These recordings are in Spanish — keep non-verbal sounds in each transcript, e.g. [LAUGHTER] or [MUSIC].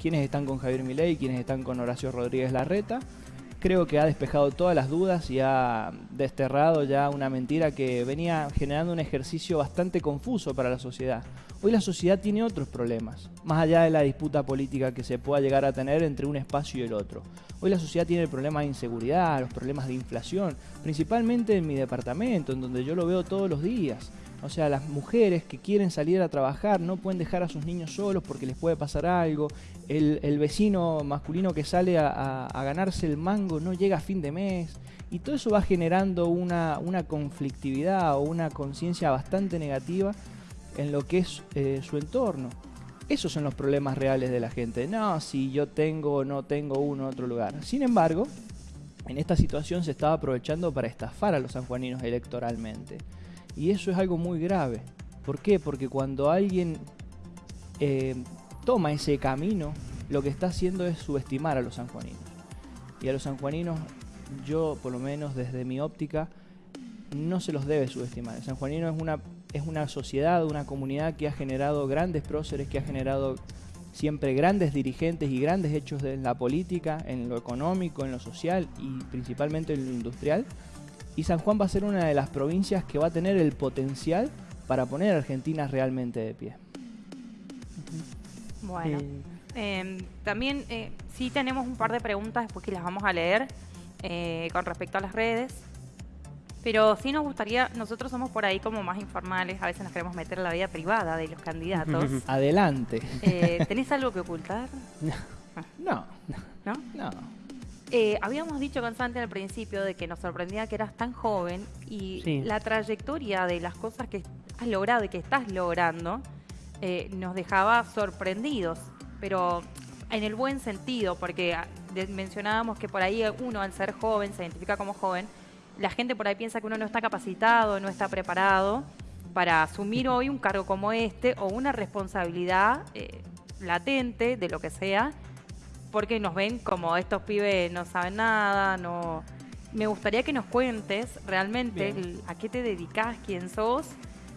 quiénes están con Javier Milei, quiénes están con Horacio Rodríguez Larreta. Creo que ha despejado todas las dudas y ha desterrado ya una mentira que venía generando un ejercicio bastante confuso para la sociedad. Hoy la sociedad tiene otros problemas, más allá de la disputa política que se pueda llegar a tener entre un espacio y el otro. Hoy la sociedad tiene el problema de inseguridad, los problemas de inflación, principalmente en mi departamento, en donde yo lo veo todos los días. O sea, las mujeres que quieren salir a trabajar no pueden dejar a sus niños solos porque les puede pasar algo. El, vecino masculino que sale a, ganarse el mango no llega a fin de mes. Y todo eso va generando una, conflictividad o una conciencia bastante negativa en lo que es eh, su entorno. Esos son los problemas reales de la gente. No, si yo tengo o no tengo uno otro lugar. Sin embargo, en esta situación se estaba aprovechando para estafar a los sanjuaninos electoralmente. Y eso es algo muy grave. ¿Por qué? Porque cuando alguien eh, toma ese camino, lo que está haciendo es subestimar a los sanjuaninos. Y a los sanjuaninos, yo por lo menos desde mi óptica, no se los debe subestimar. El sanjuanino es una, es una sociedad, una comunidad que ha generado grandes próceres, que ha generado siempre grandes dirigentes y grandes hechos en la política, en lo económico, en lo social y principalmente en lo industrial y San Juan va a ser una de las provincias que va a tener el potencial para poner a Argentina realmente de pie. Bueno, em, también eh, sí tenemos un par de preguntas después que las vamos a leer eh, con respecto a las redes. Pero sí nos gustaría, nosotros somos por ahí como más informales, a veces nos queremos meter en la vida privada de los candidatos. [LAUGHS] Adelante. Eh, ¿Tenés algo que ocultar? [LAUGHS] No. ¿No? No. Eh, habíamos dicho constante al principio de que nos sorprendía que eras tan joven y la trayectoria de las cosas que has logrado y que estás logrando eh, nos dejaba sorprendidos, pero en el buen sentido, porque ah, mencionábamos que por ahí uno al ser joven, se identifica como joven, la gente por ahí piensa que uno no está capacitado, no está preparado para asumir hoy un cargo como este o una responsabilidad eh, latente de lo que sea porque nos ven como estos pibes no saben nada, no... Me gustaría que nos cuentes realmente a qué te dedicas, quién sos,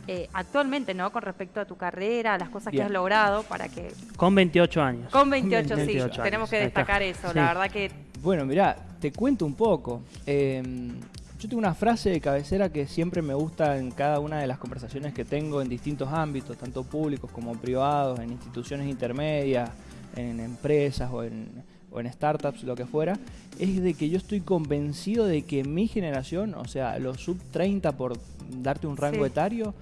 eh, actualmente, ¿no? Con respecto a tu carrera, a las cosas que has logrado, para que... Con 28 años. Con 28, sí, tenemos que destacar eso, la verdad que... Bueno, mira, te cuento un poco. Em, yo tengo una frase de cabecera que siempre me gusta en cada una de las conversaciones que tengo en distintos ámbitos, tanto públicos como privados, en instituciones intermedias, en empresas o en, o en startups, lo que fuera, es de que yo estoy convencido de que mi generación, o sea, los sub 30 por darte un rango etario,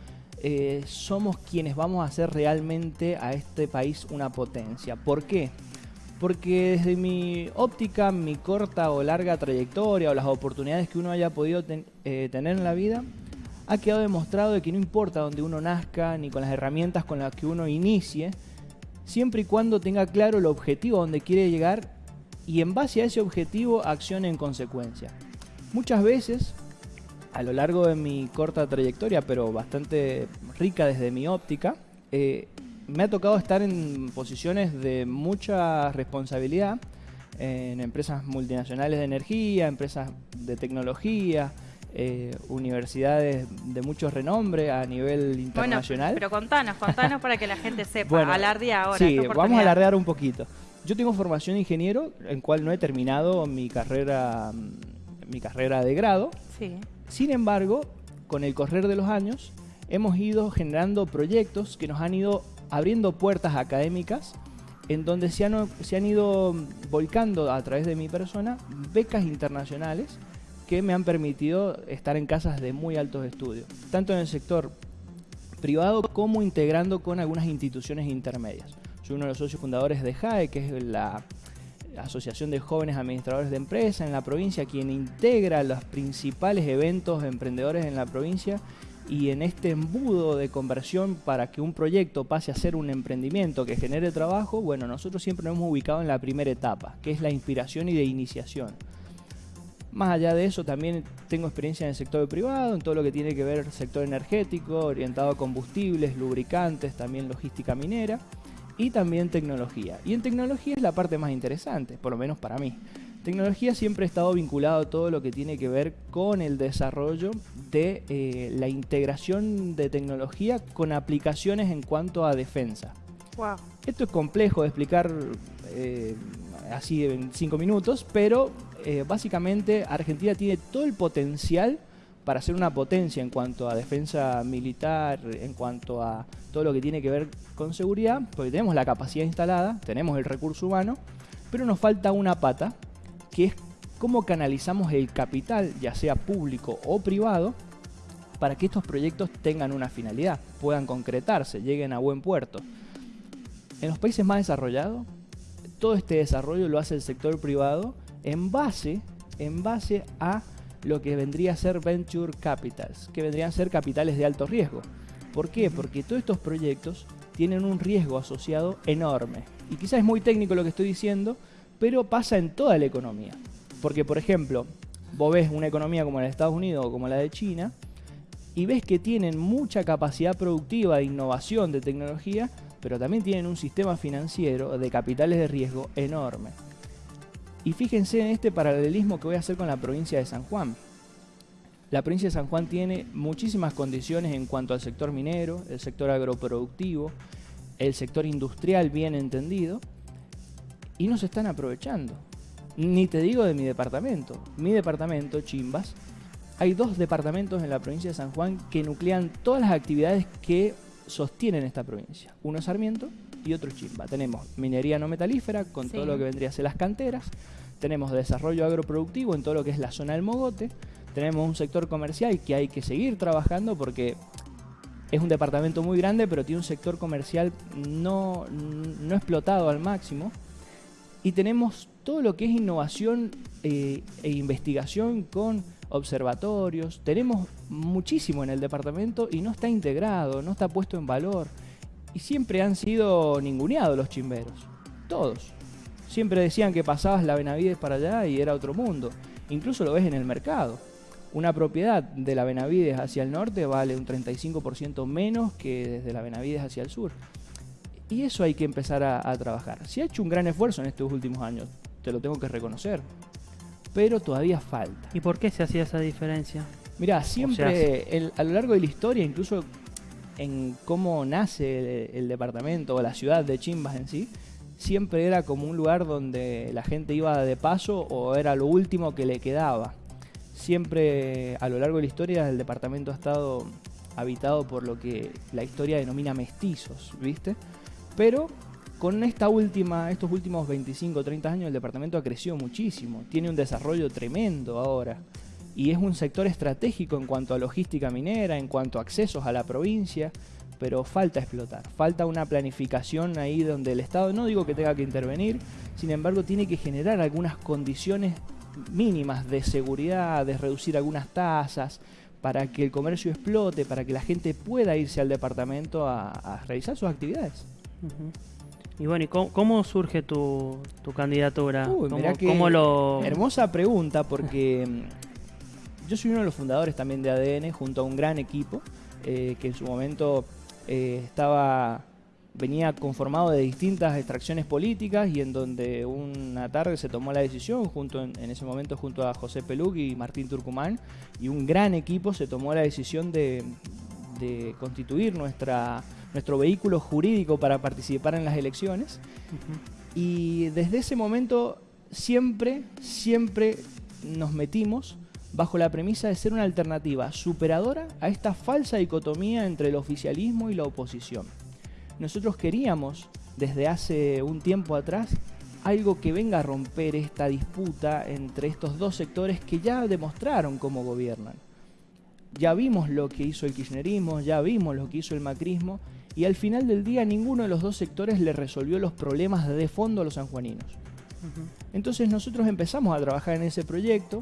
eh, somos quienes vamos a hacer realmente a este país una potencia. ¿Por qué? Porque desde mi óptica, mi corta o larga trayectoria o las oportunidades que uno haya podido eh, tener en la vida, ha quedado demostrado de que no importa donde uno nazca ni con las herramientas con las que uno inicie, siempre y cuando tenga claro el objetivo a donde quiere llegar y en base a ese objetivo accione en consecuencia. Muchas veces, a lo largo de mi corta trayectoria, pero bastante rica desde mi óptica, eh, me ha tocado estar en posiciones de mucha responsabilidad en empresas multinacionales de energía, empresas de tecnología, eh, universidades de mucho renombre a nivel internacional. pero contanos, contanos para que la gente sepa, [LAUGHS] bueno, alardea ahora. Sí, vamos a alardear un poquito. Yo tengo formación de ingeniero, en cual no he terminado mi carrera, mm, mi carrera de grado. Sí. Sin embargo, con el correr de los años, hemos ido generando proyectos que nos han ido abriendo puertas académicas en donde se han, se han ido volcando a través de mi persona becas internacionales que me han permitido estar en casas de muy altos estudios, tanto en el sector privado como integrando con algunas instituciones intermedias. Soy uno de los socios fundadores de JAE, que es la Asociación de Jóvenes Administradores de Empresas en la provincia, quien integra los principales eventos de emprendedores en la provincia y en este embudo de conversión para que un proyecto pase a ser un emprendimiento que genere trabajo, bueno, nosotros siempre nos hemos ubicado en la primera etapa, que es la inspiración y de iniciación. Más allá de eso, también tengo experiencia en el sector privado, en todo lo que tiene que ver sector energético, orientado a combustibles, lubricantes, también logística minera y también tecnología. Y en tecnología es la parte más interesante, por lo menos para mí. Tecnología siempre ha estado vinculado a todo lo que tiene que ver con el desarrollo de eh, la integración de tecnología con aplicaciones en cuanto a defensa. Esto es complejo de explicar eh, así en cinco minutos, pero eh, básicamente Argentina tiene todo el potencial para ser una potencia en cuanto a defensa militar, en cuanto a todo lo que tiene que ver con seguridad, porque tenemos la capacidad instalada, tenemos el recurso humano, pero nos falta una pata, que es cómo canalizamos el capital, ya sea público o privado, para que estos proyectos tengan una finalidad, puedan concretarse, lleguen a buen puerto. En los países más desarrollados, todo este desarrollo lo hace el sector privado en base, en base a lo que vendría a ser venture capitals, que vendrían a ser capitales de alto riesgo. ¿Por qué? Porque todos estos proyectos tienen un riesgo asociado enorme. Y quizás es muy técnico lo que estoy diciendo, pero pasa en toda la economía. Porque, por ejemplo, vos ves una economía como la de Estados Unidos o como la de China, y ves que tienen mucha capacidad productiva de innovación, de tecnología, pero también tienen un sistema financiero de capitales de riesgo enorme. Y fíjense en este paralelismo que voy a hacer con la provincia de San Juan. La provincia de San Juan tiene muchísimas condiciones en cuanto al sector minero, el sector agroproductivo, el sector industrial bien entendido, y no se están aprovechando. Ni te digo de mi departamento. Mi departamento, Chimbas, hay dos departamentos en la provincia de San Juan que nuclean todas las actividades que sostienen esta provincia. Uno es Sarmiento y otro Chimba. Tenemos minería no metalífera con todo lo que vendría a ser las canteras. Tenemos desarrollo agroproductivo en todo lo que es la zona del Mogote. Tenemos un sector comercial que hay que seguir trabajando porque es un departamento muy grande, pero tiene un sector comercial no, no explotado al máximo. Y tenemos todo lo que es innovación eh, e investigación con observatorios. Tenemos muchísimo en el departamento y no está integrado, no está puesto en valor. Y siempre han sido ninguneados los chimberos. Todos. Siempre decían que pasabas la Benavides para allá y era otro mundo. Incluso lo ves en el mercado. Una propiedad de la Benavides hacia el norte vale un 35% menos que desde la Benavides hacia el sur. Y eso hay que empezar a, a trabajar. Se ha hecho un gran esfuerzo en estos últimos años, te lo tengo que reconocer pero todavía falta. ¿Y por qué se hacía esa diferencia? Mira, siempre a lo largo de la historia, incluso en cómo nace el, departamento o la ciudad de Chimbas en sí, siempre era como un lugar donde la gente iba de paso o era lo último que le quedaba. Siempre a lo largo de la historia el departamento ha estado habitado por lo que la historia denomina mestizos, ¿viste? Pero con esta última, estos últimos 25 o 30 años el departamento ha crecido muchísimo, tiene un desarrollo tremendo ahora y es un sector estratégico en cuanto a logística minera, en cuanto a accesos a la provincia, pero falta explotar, falta una planificación ahí donde el Estado, no digo que tenga que intervenir, sin embargo tiene que generar algunas condiciones mínimas de seguridad, de reducir algunas tasas, para que el comercio explote, para que la gente pueda irse al departamento a, realizar sus actividades. Y bueno, ¿y cómo, surge tu, candidatura? Uy, ¿Cómo, lo... Hermosa pregunta porque mm, yo soy uno de los fundadores también de ADN junto a un gran equipo eh, que en su momento eh, estaba venía conformado de distintas extracciones políticas y en donde una tarde se tomó la decisión junto en, ese momento junto a José Pelug y Martín Turcumán y un gran equipo se tomó la decisión de constituir nuestra nuestro vehículo jurídico para participar en las elecciones. Y desde ese momento siempre, siempre nos metimos bajo la premisa de ser una alternativa superadora a esta falsa dicotomía entre el oficialismo y la oposición. Nosotros queríamos, desde hace un tiempo atrás, algo que venga a romper esta disputa entre estos dos sectores que ya demostraron cómo gobiernan. Ya vimos lo que hizo el kirchnerismo, ya vimos lo que hizo el macrismo y al final del día ninguno de los dos sectores le resolvió los problemas de fondo a los sanjuaninos. Entonces nosotros empezamos a trabajar en ese proyecto.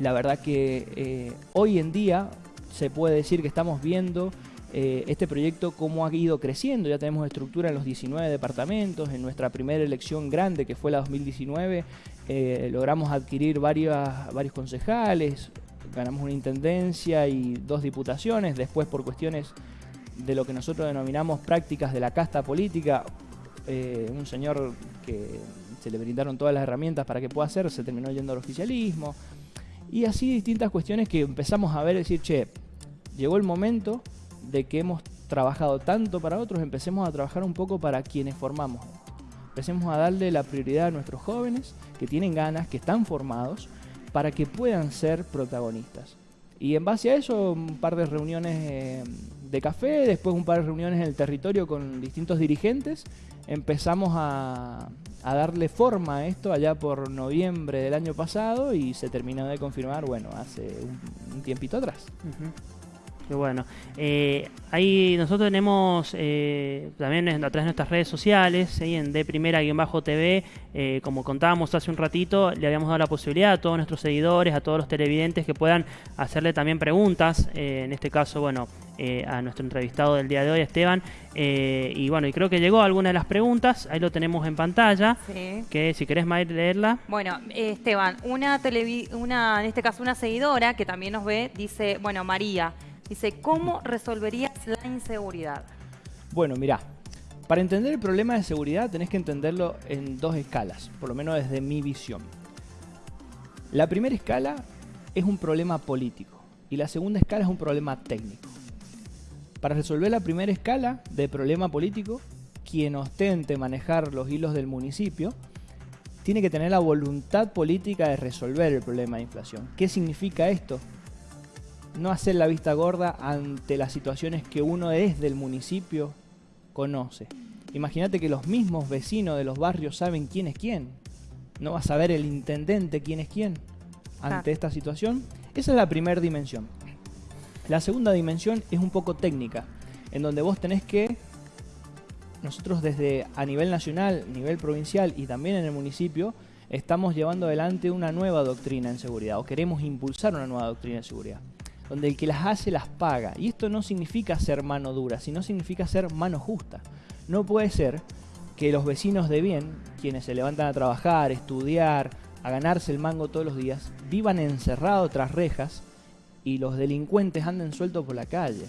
La verdad que eh, hoy en día se puede decir que estamos viendo eh, este proyecto cómo ha ido creciendo. Ya tenemos estructura en los 19 departamentos. En nuestra primera elección grande, que fue la 2019, eh, logramos adquirir varias, varios concejales, ganamos una intendencia y dos diputaciones. Después, por cuestiones de lo que nosotros denominamos prácticas de la casta política, un señor que se le brindaron todas las herramientas para que pueda hacer, se terminó yendo al oficialismo, y así distintas cuestiones que empezamos a ver, decir, che, llegó el momento de que hemos trabajado tanto para otros, empecemos a trabajar un poco para quienes formamos Empecemos a darle la prioridad a nuestros jóvenes que tienen ganas, que están formados, para que puedan ser protagonistas. Y en base a eso, un par de reuniones eh, de café, después un par de reuniones en el territorio con distintos dirigentes, empezamos a, darle forma a esto allá por noviembre del año pasado y se terminó de confirmar, bueno, hace un, tiempito atrás. Qué bueno. Eh, ahí nosotros tenemos eh, también a través de nuestras redes sociales, en D Primera-TV, eh, como contábamos hace un ratito, le habíamos dado la posibilidad a todos nuestros seguidores, a todos los televidentes que puedan hacerle también preguntas, en este caso, bueno, a nuestro entrevistado del día de hoy, Esteban. y bueno, y creo que llegó alguna de las preguntas, ahí lo tenemos en pantalla, que si querés, Mayr, leerla. Bueno, Esteban, una, una, en este caso una seguidora que también nos ve, dice, bueno, María, Dice, ¿cómo resolverías la inseguridad? Bueno, mira, para entender el problema de seguridad tenés que entenderlo en dos escalas, por lo menos desde mi visión. La primera escala es un problema político y la segunda escala es un problema técnico. Para resolver la primera escala de problema político, quien ostente manejar los hilos del municipio tiene que tener la voluntad política de resolver el problema de inflación. ¿Qué significa esto? No hacer la vista gorda ante las situaciones que uno desde el municipio conoce. Imagínate que los mismos vecinos de los barrios saben quién es quién. No va a saber el intendente quién es quién ante esta situación. Esa es la primera dimensión. La segunda dimensión es un poco técnica, en donde vos tenés que, nosotros desde a nivel nacional, nivel provincial y también en el municipio, estamos llevando adelante una nueva doctrina en seguridad o queremos impulsar una nueva doctrina en seguridad donde el que las hace las paga. Y esto no significa ser mano dura, sino significa ser mano justa. No puede ser que los vecinos de bien, quienes se levantan a trabajar, estudiar, a ganarse el mango todos los días, vivan encerrados tras rejas y los delincuentes anden sueltos por la calle.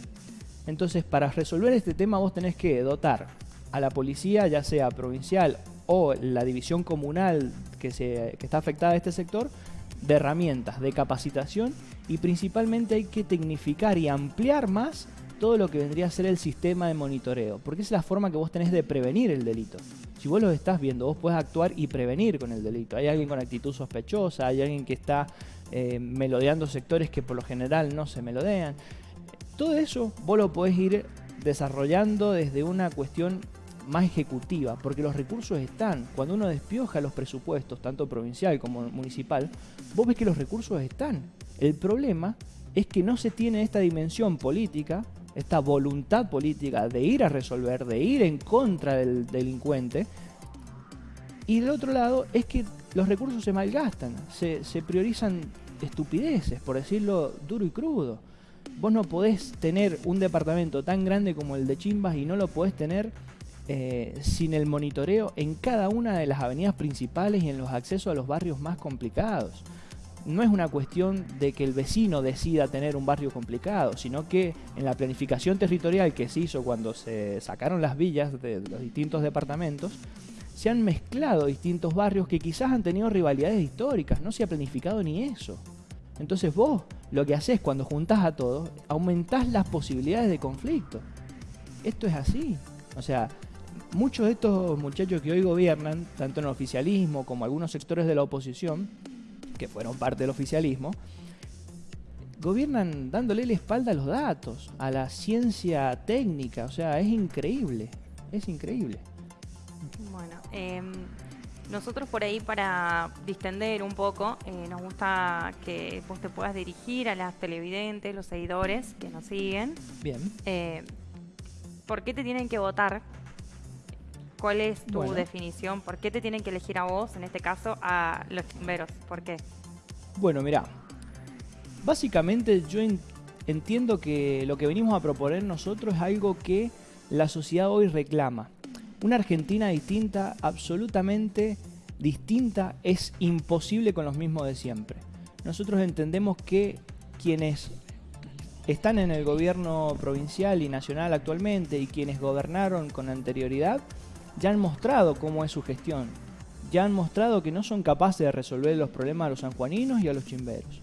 Entonces, para resolver este tema vos tenés que dotar a la policía, ya sea provincial o la división comunal que, se, que está afectada a este sector, de herramientas, de capacitación y principalmente hay que tecnificar y ampliar más todo lo que vendría a ser el sistema de monitoreo, porque es la forma que vos tenés de prevenir el delito. Si vos lo estás viendo, vos podés actuar y prevenir con el delito. Hay alguien con actitud sospechosa, hay alguien que está eh, melodeando sectores que por lo general no se melodean. Todo eso vos lo podés ir desarrollando desde una cuestión más ejecutiva, porque los recursos están. Cuando uno despioja los presupuestos, tanto provincial como municipal, vos ves que los recursos están. El problema es que no se tiene esta dimensión política, esta voluntad política de ir a resolver, de ir en contra del delincuente. Y del otro lado es que los recursos se malgastan, se, se priorizan estupideces, por decirlo duro y crudo. Vos no podés tener un departamento tan grande como el de Chimbas y no lo podés tener eh, sin el monitoreo en cada una de las avenidas principales y en los accesos a los barrios más complicados. No es una cuestión de que el vecino decida tener un barrio complicado, sino que en la planificación territorial que se hizo cuando se sacaron las villas de los distintos departamentos, se han mezclado distintos barrios que quizás han tenido rivalidades históricas, no se ha planificado ni eso. Entonces vos lo que haces cuando juntás a todos, aumentás las posibilidades de conflicto. Esto es así. O sea, muchos de estos muchachos que hoy gobiernan, tanto en el oficialismo como algunos sectores de la oposición, que fueron parte del oficialismo, gobiernan dándole la espalda a los datos, a la ciencia técnica, o sea, es increíble, es increíble. Bueno, em, nosotros por ahí para distender un poco, eh, nos gusta que vos te puedas dirigir a las televidentes, los seguidores que nos siguen. Bien. Eh, ¿Por qué te tienen que votar ¿Cuál es tu definición? ¿Por qué te tienen que elegir a vos, en este caso, a los bomberos? ¿Por qué? Bueno, mira, básicamente yo entiendo que lo que venimos a proponer nosotros es algo que la sociedad hoy reclama. Una Argentina distinta, absolutamente distinta, es imposible con los mismos de siempre. Nosotros entendemos que quienes están en el gobierno provincial y nacional actualmente y quienes gobernaron con anterioridad, ya han mostrado cómo es su gestión. Ya han mostrado que no son capaces de resolver los problemas a los sanjuaninos y a los chimberos.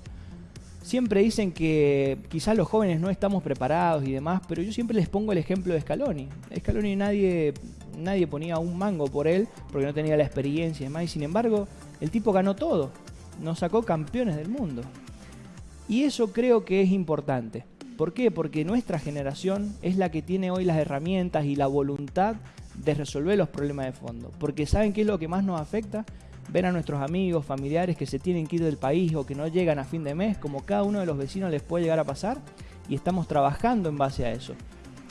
Siempre dicen que quizás los jóvenes no estamos preparados y demás, pero yo siempre les pongo el ejemplo de Scaloni. Scaloni nadie nadie ponía un mango por él porque no tenía la experiencia y demás. Y sin embargo, el tipo ganó todo. Nos sacó campeones del mundo. Y eso creo que es importante. ¿Por qué? Porque nuestra generación es la que tiene hoy las herramientas y la voluntad de resolver los problemas de fondo. Porque ¿saben qué es lo que más nos afecta? Ver a nuestros amigos, familiares que se tienen que ir del país o que no llegan a fin de mes, como cada uno de los vecinos les puede llegar a pasar, y estamos trabajando en base a eso.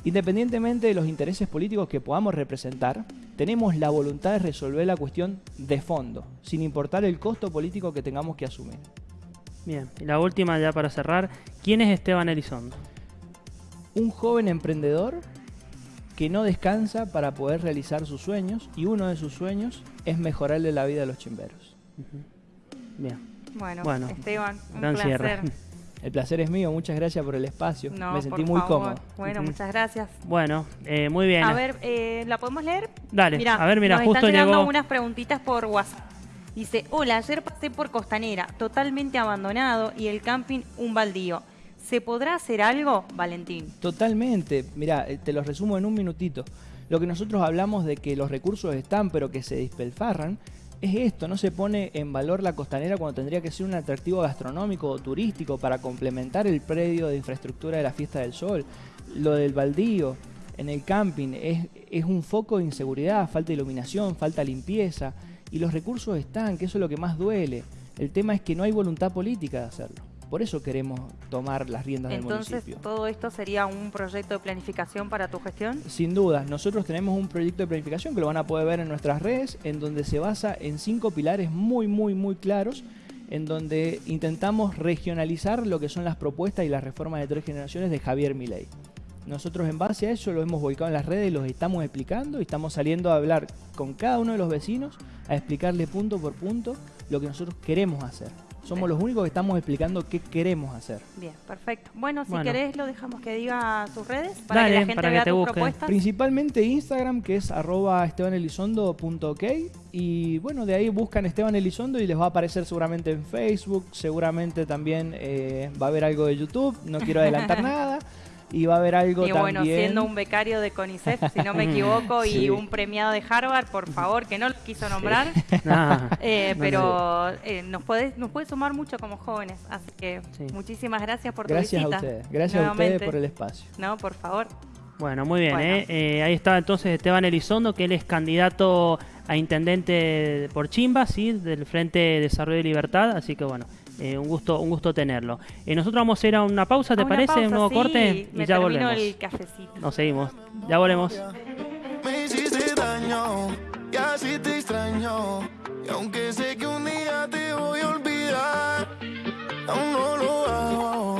Independientemente de los intereses políticos que podamos representar, tenemos la voluntad de resolver la cuestión de fondo, sin importar el costo político que tengamos que asumir. Bien, y la última ya para cerrar, ¿quién es Esteban Elizondo? Un joven emprendedor que no descansa para poder realizar sus sueños y uno de sus sueños es mejorarle la vida a los chimberos. Bien. Bueno, Esteban, un placer. [LAUGHS] El placer es mío, muchas gracias por el espacio. Me sentí muy cómodo. Bueno, muchas gracias. Bueno, eh, muy bien. A ver, eh, ¿la podemos leer? Dale, a ver, mira, justo están llegando unas preguntitas por WhatsApp. Dice, hola, ayer pasé por Costanera, totalmente abandonado y el camping un baldío. ¿Se podrá hacer algo, Valentín? Totalmente. Mira, eh, te lo resumo en un minutito. Lo que nosotros hablamos de que los recursos están, pero que se dispelfarran, es esto, no se pone en valor la costanera cuando tendría que ser un atractivo gastronómico o turístico para complementar el predio de infraestructura de la Fiesta del Sol. Lo del baldío en el camping es, un foco de inseguridad, falta iluminación, falta limpieza y los recursos están, que eso es lo que más duele. El tema es que no hay voluntad política de hacerlo. Por eso queremos tomar las riendas del municipio. Entonces, ¿todo esto sería un proyecto de planificación para tu gestión? Sin duda. Nosotros tenemos un proyecto de planificación que lo van a poder ver en nuestras redes, en donde se basa en cinco pilares muy, muy, muy claros, en donde intentamos regionalizar lo que son las propuestas y las reformas de tres generaciones de Javier Milei. Nosotros en base a eso lo hemos volcado en las redes y los estamos explicando y estamos saliendo a hablar con cada uno de los vecinos, a explicarle punto por punto lo que nosotros queremos hacer. Somos los únicos que estamos explicando qué queremos hacer. Bien, perfecto. Bueno, si querés lo dejamos que diga sus redes para que la gente vea tus propuestas. Principalmente Instagram, que es arroba estebanelizondo.ok y bueno, de ahí buscan Esteban Elizondo y les va a aparecer seguramente en Facebook, seguramente también eh, va a haber algo de YouTube, no quiero adelantar [LAUGHS] nada y va a haber algo y bueno, siendo un becario de CONICET, si no me equivoco, [LAUGHS] y un premiado de Harvard, por favor, que no lo quiso nombrar, [LAUGHS] eh, pero eh, nos puede nos puede sumar mucho como jóvenes, así que muchísimas gracias por tu visita. Gracias a ustedes, gracias a ustedes por el espacio. No, por favor. Bueno, muy bien, ¿eh? ahí está entonces Esteban Elizondo, que él es candidato a intendente por Chimba, ¿sí? del Frente de Desarrollo y Libertad, así que bueno, eh, un gusto un gusto tenerlo. Eh, nosotros vamos a ir a una pausa, ¿te una parece? Pausa, un nuevo sí. corte Me y ya volvemos. el cafecito. Nos seguimos. Ya volvemos. Me hiciste daño y así te extraño. Y aunque sé que un día te voy a olvidar, aún no lo hago.